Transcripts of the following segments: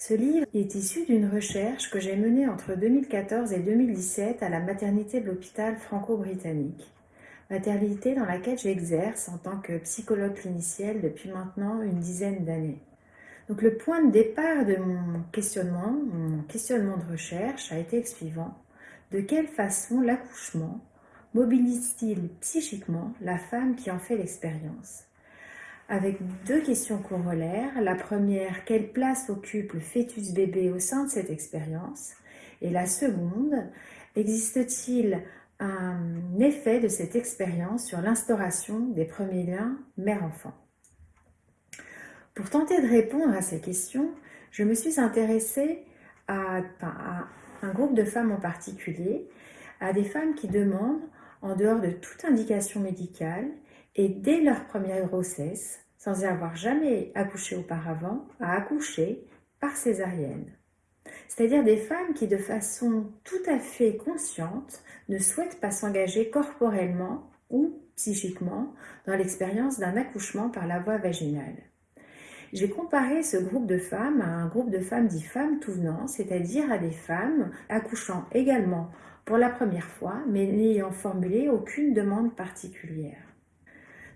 Ce livre est issu d'une recherche que j'ai menée entre 2014 et 2017 à la maternité de l'hôpital franco-britannique, maternité dans laquelle j'exerce en tant que psychologue clinicienne depuis maintenant une dizaine d'années. Donc le point de départ de mon questionnement, mon questionnement de recherche a été le suivant. De quelle façon l'accouchement mobilise-t-il psychiquement la femme qui en fait l'expérience? Avec deux questions corollaires. La première, quelle place occupe le fœtus bébé au sein de cette expérience? Et la seconde, existe-t-il un effet de cette expérience sur l'instauration des premiers liens mère-enfant? Pour tenter de répondre à ces questions, je me suis intéressée à, un groupe de femmes en particulier, à des femmes qui demandent en dehors de toute indication médicale et dès leur première grossesse, sans avoir jamais accouché auparavant, à accoucher par césarienne. C'est-à-dire des femmes qui, de façon tout à fait consciente, ne souhaitent pas s'engager corporellement ou psychiquement dans l'expérience d'un accouchement par la voie vaginale. J'ai comparé ce groupe de femmes à un groupe de femmes dit femmes tout venant, c'est-à-dire à des femmes accouchant également pour la première fois, mais n'ayant formulé aucune demande particulière.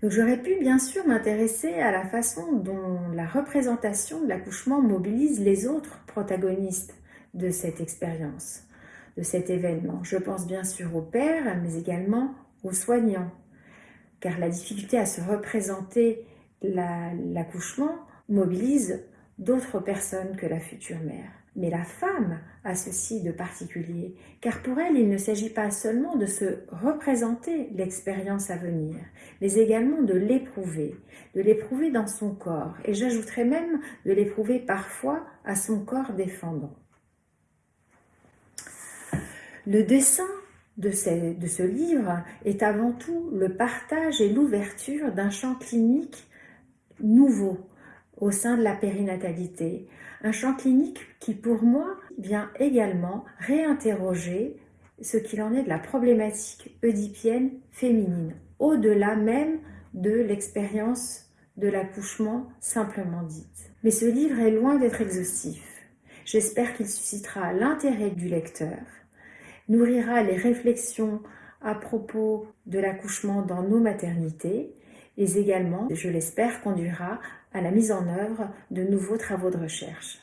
J'aurais pu bien sûr m'intéresser à la façon dont la représentation de l'accouchement mobilise les autres protagonistes de cette expérience, de cet événement. Je pense bien sûr aux pères, mais également aux soignants, car la difficulté à se représenter l'accouchement mobilise d'autres personnes que la future mère. Mais la femme a ceci de particulier, car pour elle, il ne s'agit pas seulement de se représenter l'expérience à venir, mais également de l'éprouver, de l'éprouver dans son corps, et j'ajouterais même de l'éprouver parfois à son corps défendant. Le dessin de ce, de ce livre est avant tout le partage et l'ouverture d'un champ clinique nouveau, au sein de la périnatalité. Un champ clinique qui, pour moi, vient également réinterroger ce qu'il en est de la problématique oedipienne féminine, au-delà même de l'expérience de l'accouchement simplement dite. Mais ce livre est loin d'être exhaustif. J'espère qu'il suscitera l'intérêt du lecteur, nourrira les réflexions à propos de l'accouchement dans nos maternités et également, je l'espère, conduira à la mise en œuvre de nouveaux travaux de recherche.